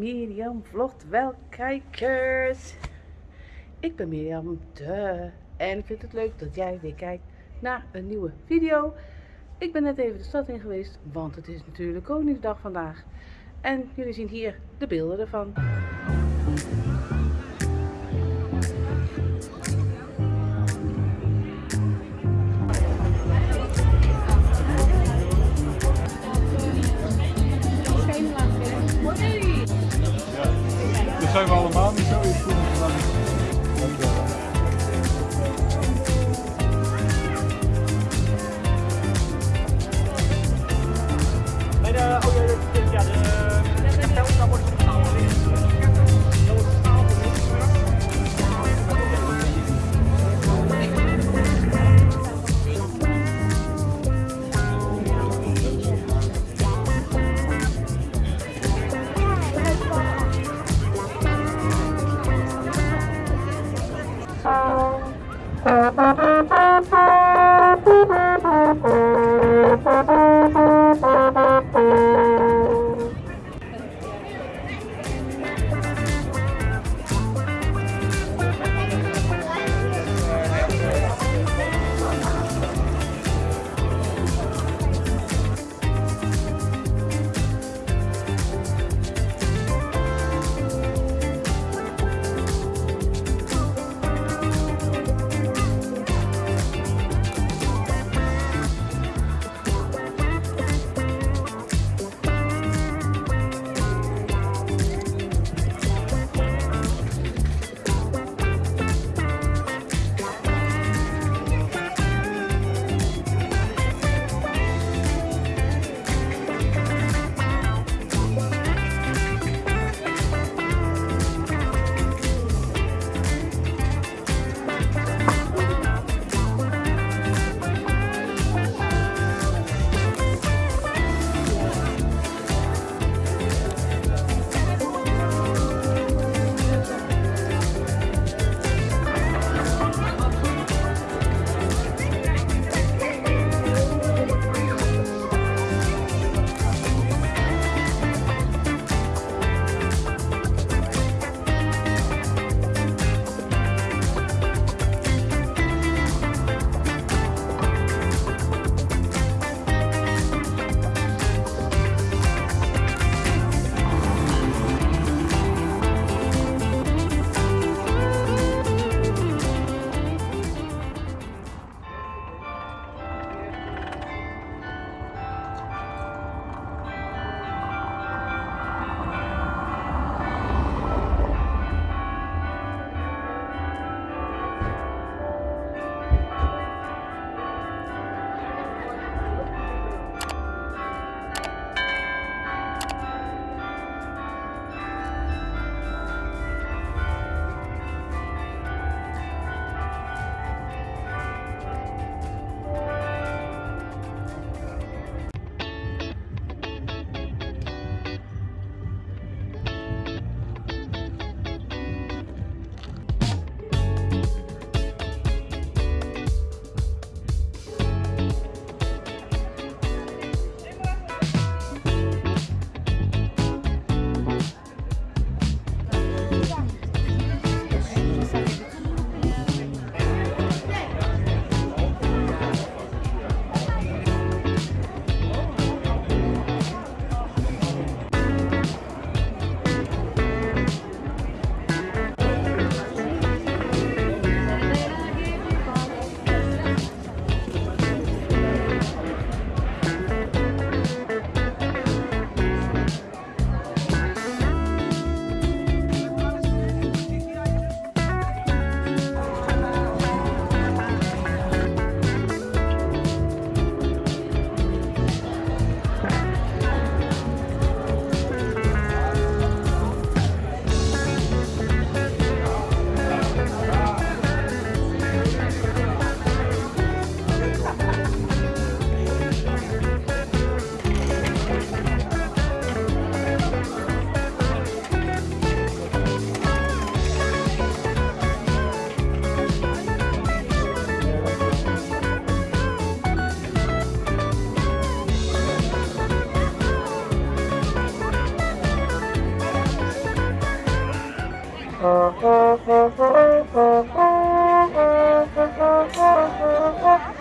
Mirjam vlogt wel kijkers. Ik ben Mirjam de en ik vind het leuk dat jij weer kijkt naar een nieuwe video. Ik ben net even de stad in geweest, want het is natuurlijk Koningsdag vandaag. En jullie zien hier de beelden ervan.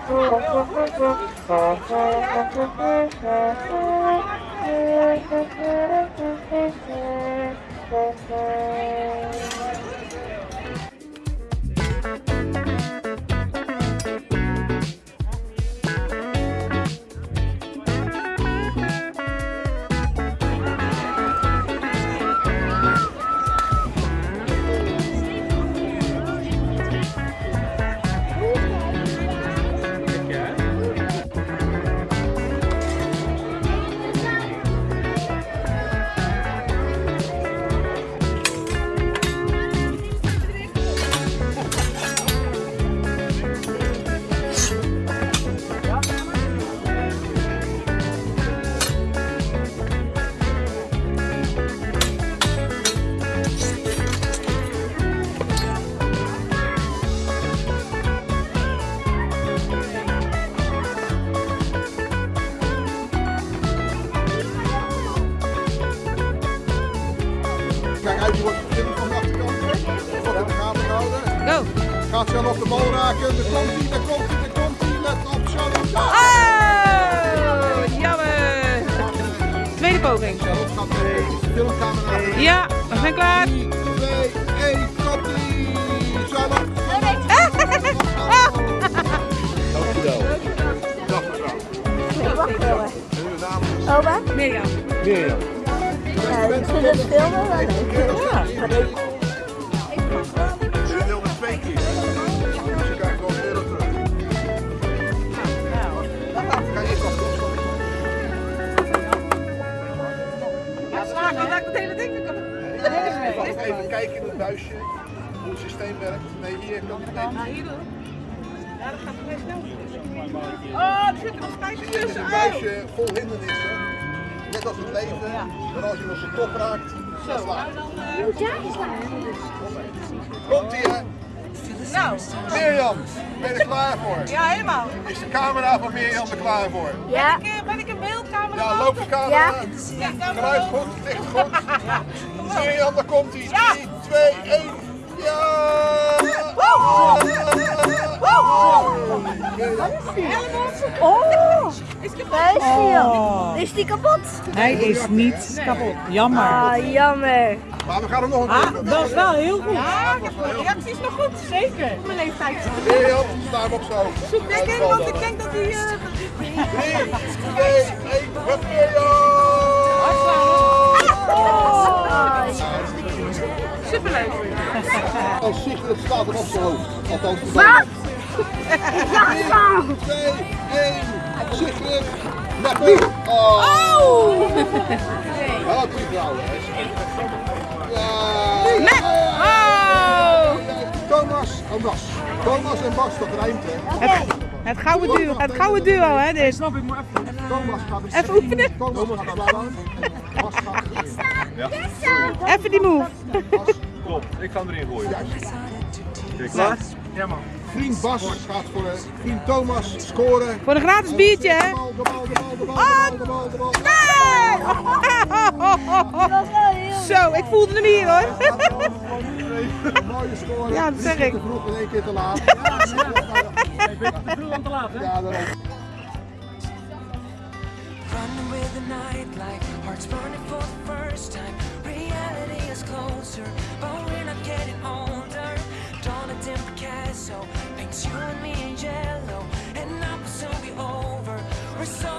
Kijk Go! Gaat Charlotte op de bal raken. Daar komt hij, daar komt hij, daar komt hij. Let op. Ja. Oh! Jammer! Tweede poging. Charlotte gaat de filmcamera. Ja, we zijn klaar. 3, 2, 1, komt ie. Charlotte. Dankjewel. Is Opa? Mirjam. Mirjam. Ja, ik vind het filmen. Ja. Even, kijken in het buisje hoe het systeem werkt. Nee, hier kan het niet. hier doen. Ja, dat gaat vrij snel. Oh, er zitten nog spijkers Zie je, het is tussen. een buisje vol hindernissen. Net als het leven. Maar als je op de top raakt, dan slaat het. Komt ie hè? Nou, Mirjam, ben je er klaar voor? ja, helemaal. Is de camera van Mirjam er klaar voor? Ja. Ben ik, ben ik een beeldcamera? Ja, loop de camera. Ja. Camera. Geluid goed, licht goed. Mirjam, daar komt hij. Ja. 3, 2, 1. Ja! Oh, daar is hij al. Is die kapot? Hij is niet kapot. Jammer. Ah, jammer. Maar we gaan hem nog een keer doen. Dat is wel heel goed. Ja, ik heb mijn reacties nog goed. Zeker. Mijn leeftijd. Mirjam, sta hem op zo. Ik, want ik denk dat hij... Sigrid staat er op zijn hoofd. Althans, de Wat? bal. 3, 2, 1. Sigrid. Met nu. Oh! Ja, drie vrouwen. Ja. Oh! Thomas en Bas. Thomas en Bas, dat rijmt hè. Het gouden duo, het gouden duo hè dit. Snap ik, maar even. Thomas gaat Even oefenen. Thomas gaat slaan. Bas gaat erin. Even die move. Klopt, ik ga hem erin gooien. Juist. Klaar? Ja man. Vriend Bas gaat voor de vriend Thomas scoren. Voor een gratis biertje hè. De bal, de bal, de bal, de bal, de bal, de bal, de bal. Zo, ik voelde hem hier hoor. Mooie score. Ja, dat zeg ik. Te vroeg en één keer te laat. Veel aan te laat hè? Ja, daarom. Running with the nightlight, hearts burning for the first time. Is closer, but we're not getting older. Dawn at Tim Picasso paints you and me in yellow, and now will soon be over. We're soldiers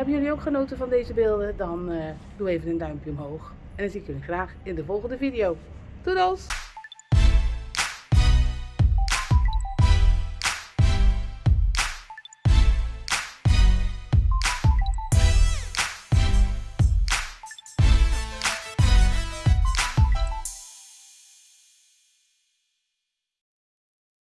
Hebben jullie ook genoten van deze beelden? Dan eh, doe even een duimpje omhoog. En dan zie ik jullie graag in de volgende video. Doedels!